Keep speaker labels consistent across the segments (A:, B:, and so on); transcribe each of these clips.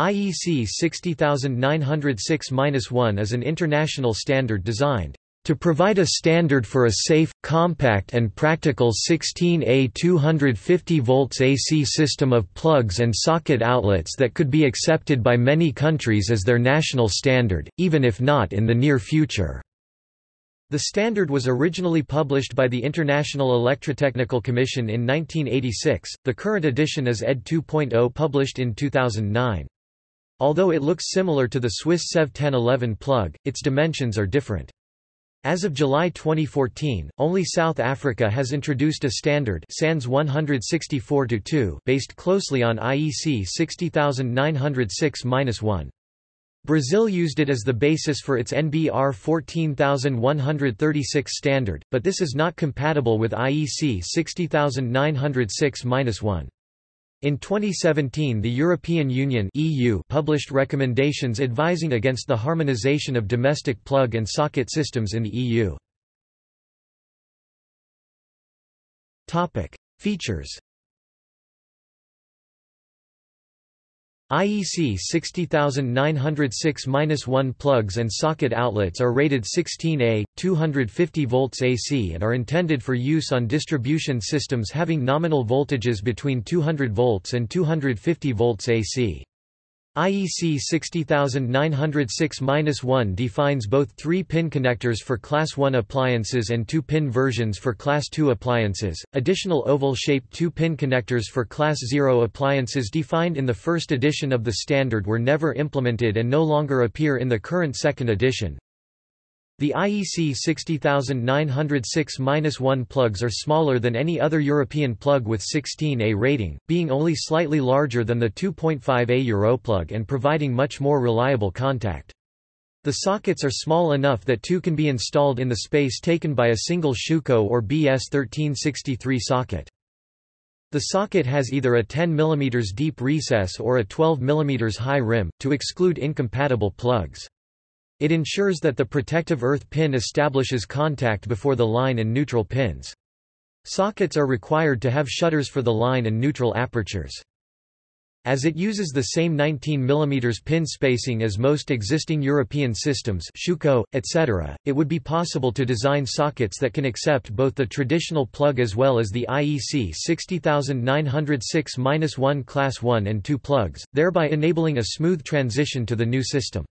A: IEC 60906-1 is an international standard designed to provide a standard for a safe, compact and practical 16A 250 volts AC system of plugs and socket outlets that could be accepted by many countries as their national standard, even if not in the near future. The standard was originally published by the International Electrotechnical Commission in 1986, the current edition is ED 2.0 published in 2009. Although it looks similar to the Swiss SEV 1011 plug, its dimensions are different. As of July 2014, only South Africa has introduced a standard SANS 164-2 based closely on IEC 60906-1. Brazil used it as the basis for its NBR 14136 standard, but this is not compatible with IEC 60906-1. In 2017 the European Union EU published recommendations advising against the harmonization of domestic plug and socket systems in the EU. Features IEC 60906-1 plugs and socket outlets are rated 16A, 250 volts AC and are intended for use on distribution systems having nominal voltages between 200 volts and 250 volts AC. IEC 60906-1 defines both 3-pin connectors for Class 1 appliances and 2-pin versions for Class 2 appliances. Additional oval-shaped 2-pin connectors for Class 0 appliances defined in the first edition of the standard were never implemented and no longer appear in the current second edition. The IEC 60906-1 plugs are smaller than any other European plug with 16A rating, being only slightly larger than the 2.5A Europlug and providing much more reliable contact. The sockets are small enough that two can be installed in the space taken by a single Schuko or BS1363 socket. The socket has either a 10 mm deep recess or a 12 mm high rim, to exclude incompatible plugs. It ensures that the protective earth pin establishes contact before the line and neutral pins. Sockets are required to have shutters for the line and neutral apertures. As it uses the same 19 mm pin spacing as most existing European systems Schuko, etc., it would be possible to design sockets that can accept both the traditional plug as well as the IEC 60906-1 Class 1 and 2 plugs, thereby enabling a smooth transition to the new system.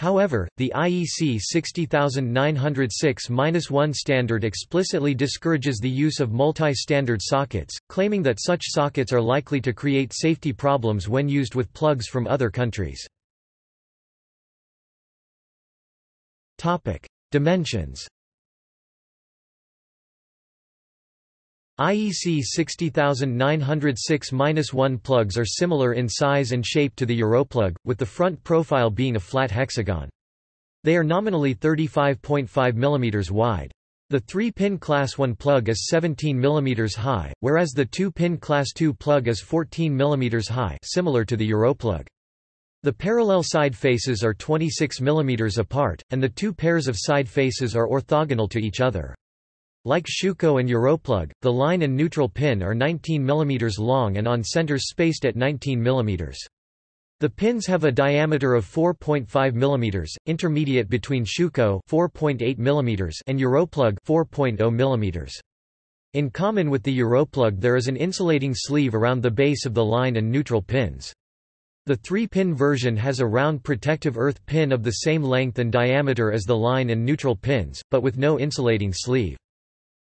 A: However, the IEC 60906-1 standard explicitly discourages the use of multi-standard sockets, claiming that such sockets are likely to create safety problems when used with plugs from other countries. Dimensions IEC 60906-1 plugs are similar in size and shape to the Europlug, with the front profile being a flat hexagon. They are nominally 35.5 mm wide. The 3-pin Class 1 plug is 17 mm high, whereas the 2-pin Class 2 plug is 14 mm high similar to the Europlug. The parallel side faces are 26 mm apart, and the two pairs of side faces are orthogonal to each other. Like Schuko and Europlug, the line and neutral pin are 19 mm long and on centers spaced at 19 mm. The pins have a diameter of 4.5 mm, intermediate between Schuko 4.8 mm and Europlug 4.0 mm. In common with the Europlug there is an insulating sleeve around the base of the line and neutral pins. The 3-pin version has a round protective earth pin of the same length and diameter as the line and neutral pins, but with no insulating sleeve.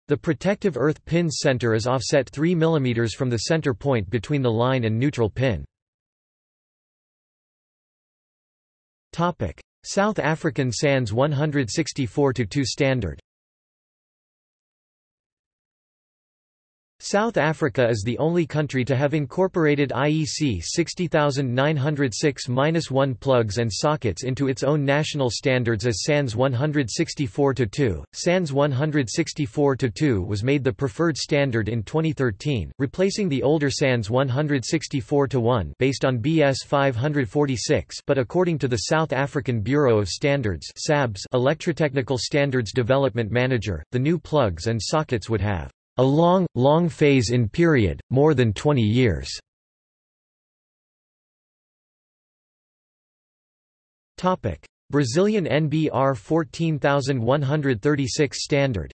A: The protective earth pin's center is offset 3 mm from the center point between the line and neutral pin. South African SANS 164-2 standard South Africa is the only country to have incorporated IEC 60906-1 plugs and sockets into its own national standards as SANS 164-2. SANS 164-2 was made the preferred standard in 2013, replacing the older SANS 164-1 based on BS 546 but according to the South African Bureau of Standards SABS Electrotechnical Standards Development Manager, the new plugs and sockets would have a long, long phase-in period, more than 20 years. Brazilian NBR 14136 standard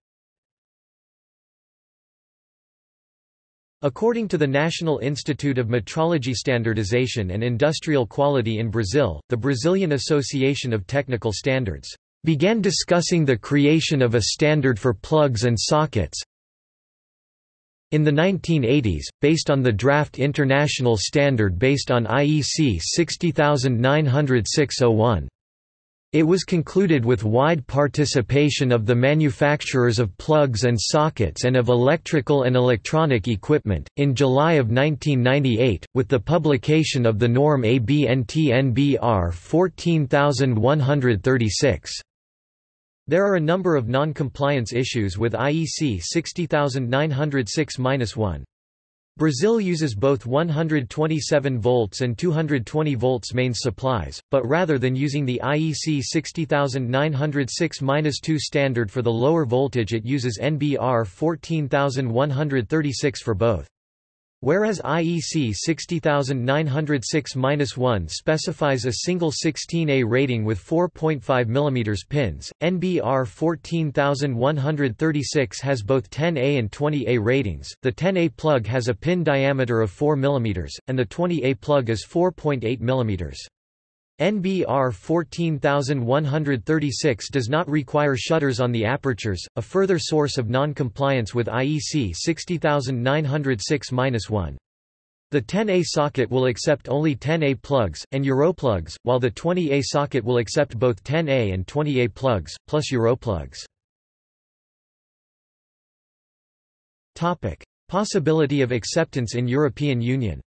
A: According to the National Institute of Metrology Standardization and Industrial Quality in Brazil, the Brazilian Association of Technical Standards began discussing the creation of a standard for plugs and sockets in the 1980s, based on the draft international standard based on IEC 60906-01. It was concluded with wide participation of the manufacturers of plugs and sockets and of electrical and electronic equipment, in July of 1998, with the publication of the norm ABNT-NBR 14136. There are a number of non-compliance issues with IEC 60906-1. Brazil uses both 127 volts and 220 volts mains supplies, but rather than using the IEC 60906-2 standard for the lower voltage it uses NBR 14136 for both. Whereas IEC 60906-1 specifies a single 16A rating with 4.5 mm pins, NBR 14136 has both 10A and 20A ratings. The 10A plug has a pin diameter of 4 mm, and the 20A plug is 4.8 mm. NBR 14136 does not require shutters on the apertures, a further source of non-compliance with IEC 60906-1. The 10A socket will accept only 10A plugs, and Europlugs, while the 20A socket will accept both 10A and 20A plugs, plus Europlugs. Possibility of acceptance in European Union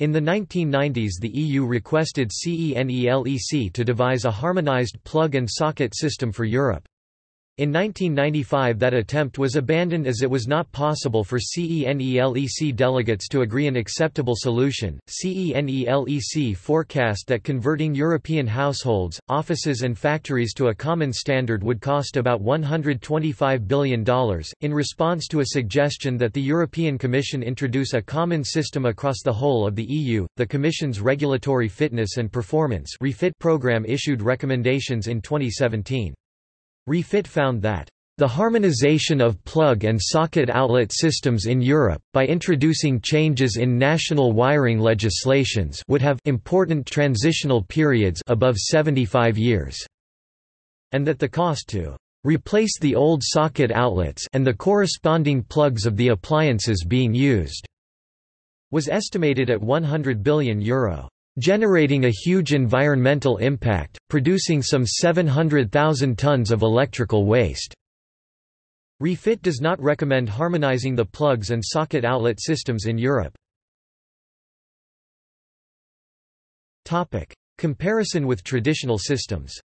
A: In the 1990s the EU requested CENELEC to devise a harmonized plug and socket system for Europe. In 1995 that attempt was abandoned as it was not possible for CENELEC delegates to agree an acceptable solution. CENELEC forecast that converting European households, offices and factories to a common standard would cost about $125 billion. In response to a suggestion that the European Commission introduce a common system across the whole of the EU, the Commission's Regulatory Fitness and Performance refit program issued recommendations in 2017. Refit found that the harmonization of plug and socket outlet systems in Europe, by introducing changes in national wiring legislations would have important transitional periods above 75 years, and that the cost to replace the old socket outlets and the corresponding plugs of the appliances being used was estimated at €100 billion. Euro generating a huge environmental impact, producing some 700,000 tons of electrical waste. Refit does not recommend harmonizing the plugs and socket outlet systems in Europe. Comparison with traditional systems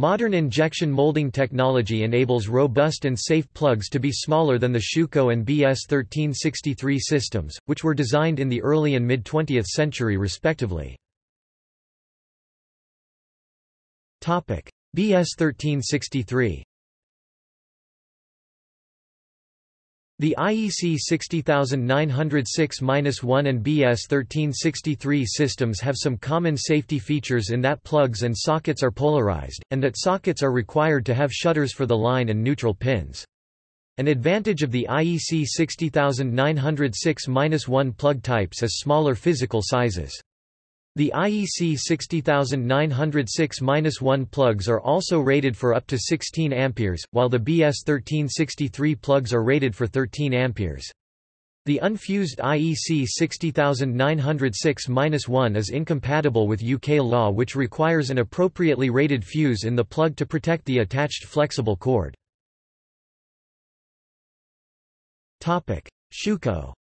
A: Modern injection molding technology enables robust and safe plugs to be smaller than the Schuko and BS1363 systems, which were designed in the early and mid-20th century respectively. BS1363 The IEC 60906-1 and BS 1363 systems have some common safety features in that plugs and sockets are polarized, and that sockets are required to have shutters for the line and neutral pins. An advantage of the IEC 60906-1 plug types is smaller physical sizes. The IEC 60906-1 plugs are also rated for up to 16 amperes, while the BS 1363 plugs are rated for 13 amperes. The unfused IEC 60906-1 is incompatible with UK law which requires an appropriately rated fuse in the plug to protect the attached flexible cord. Schuko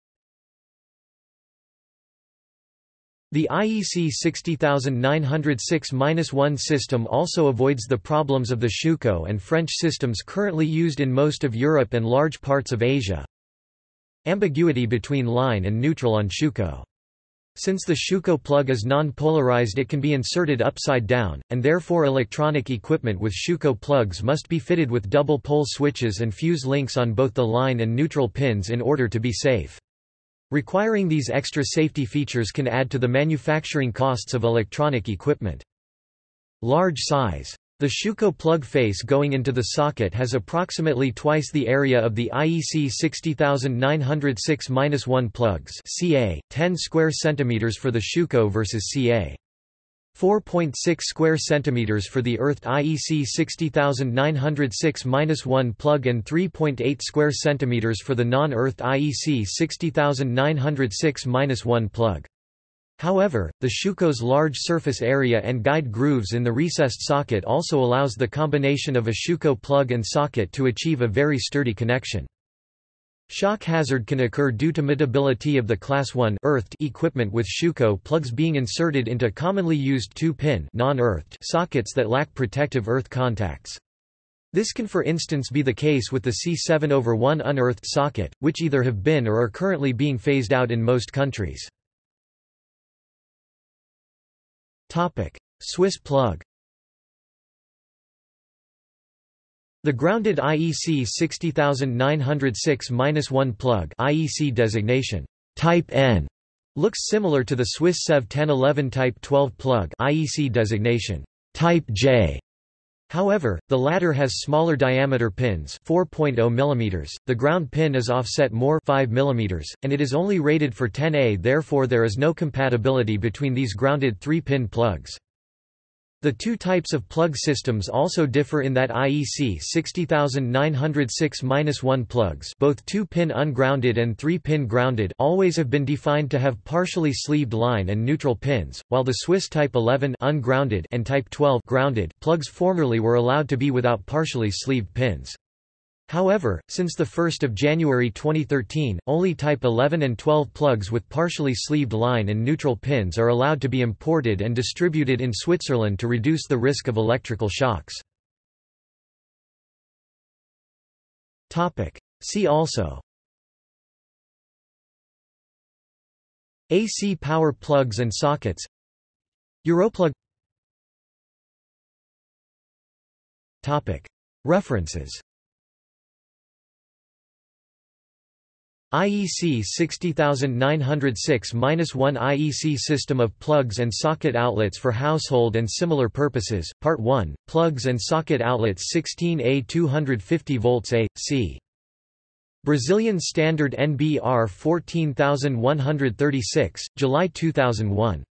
A: The IEC 60906-1 system also avoids the problems of the Schuko and French systems currently used in most of Europe and large parts of Asia. Ambiguity between line and neutral on Schuko. Since the Schuko plug is non-polarized it can be inserted upside down, and therefore electronic equipment with Schuko plugs must be fitted with double pole switches and fuse links on both the line and neutral pins in order to be safe. Requiring these extra safety features can add to the manufacturing costs of electronic equipment. Large size. The Schuko plug face going into the socket has approximately twice the area of the IEC 60906-1 plugs CA, 10 square centimeters for the Schuko versus CA. 4.6 square centimeters for the earthed IEC 60906-1 plug and 3.8 square centimeters for the non-earthed IEC 60906-1 plug. However, the Schuko's large surface area and guide grooves in the recessed socket also allows the combination of a Schuko plug and socket to achieve a very sturdy connection. Shock hazard can occur due to mutability of the Class 1 earthed equipment with Schuko plugs being inserted into commonly used 2-pin non-earthed sockets that lack protective earth contacts. This can for instance be the case with the C7 over 1 unearthed socket, which either have been or are currently being phased out in most countries. Swiss plug The grounded IEC 60906-1 plug IEC designation Type N looks similar to the Swiss SEV 1011 Type 12 plug IEC designation Type J. However, the latter has smaller diameter pins 4.0 mm, the ground pin is offset more 5 mm, and it is only rated for 10A therefore there is no compatibility between these grounded 3-pin plugs. The two types of plug systems also differ in that IEC 60906-1 plugs both 2-pin ungrounded and 3-pin grounded always have been defined to have partially sleeved line and neutral pins, while the Swiss Type 11 ungrounded and Type 12 grounded plugs formerly were allowed to be without partially sleeved pins. However, since 1 January 2013, only Type 11 and 12 plugs with partially sleeved line and neutral pins are allowed to be imported and distributed in Switzerland to reduce the risk of electrical shocks. See also. AC power plugs and sockets. Europlug. References IEC 60906-1 IEC System of Plugs and Socket Outlets for Household and Similar Purposes, Part 1, Plugs and Socket Outlets 16A 250 volts A, C. Brazilian Standard NBR 14136, July 2001.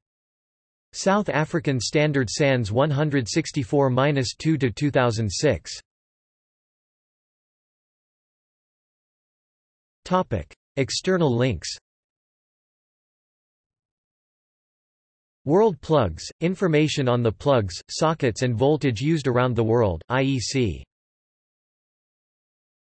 A: South African Standard SANS 164-2-2006. Topic: External links. World plugs – Information on the plugs, sockets and voltage used around the world, IEC